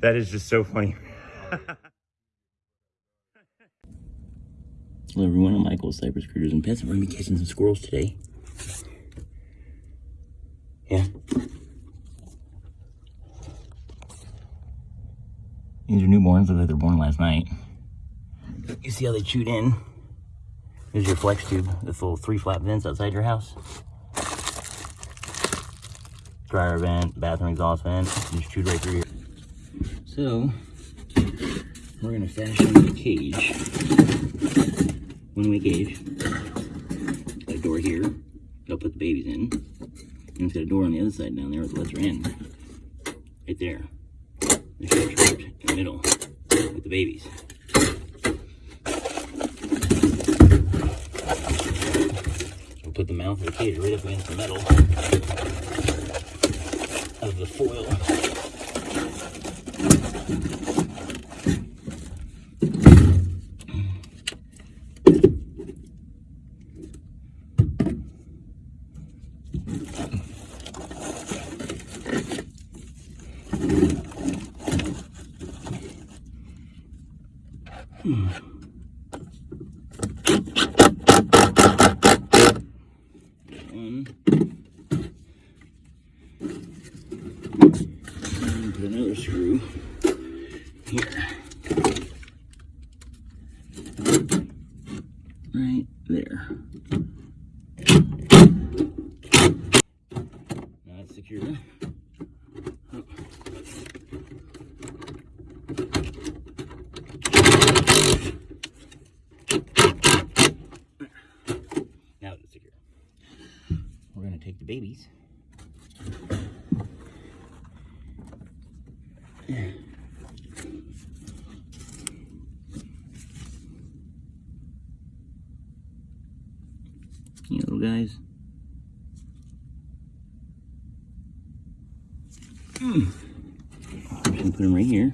That is just so funny. Hello everyone, I'm Michael, Cypress Critters and Pests. We're gonna be catching some squirrels today. Yeah. These are newborns, look like they're born last night. You see how they chewed in? Here's your flex tube, this little three flap vents outside your house. Dryer vent, bathroom exhaust vent, just chewed right through here. So, we're gonna fashion a cage one way cage. Got a door here. I'll put the babies in. And it's got a door on the other side down there with the letter in, Right there. In the middle with the babies. We'll put the mouth of the cage right up against the metal of the foil. One. And screw here. Right there. Now it's secure. We're gonna take the babies. You little guys. Mm. I'm put them right here.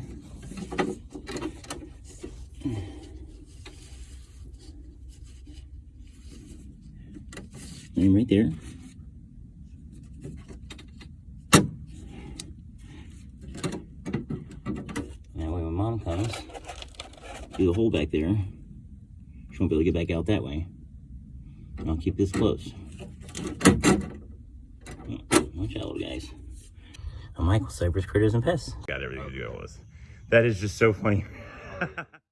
Right there. That way when mom comes, do the hole back there. She won't be able to get back out that way. And I'll keep this close. Watch out, little guys. I'm Michael, Cypress Critters and Pests. Got everything to deal with. That is just so funny.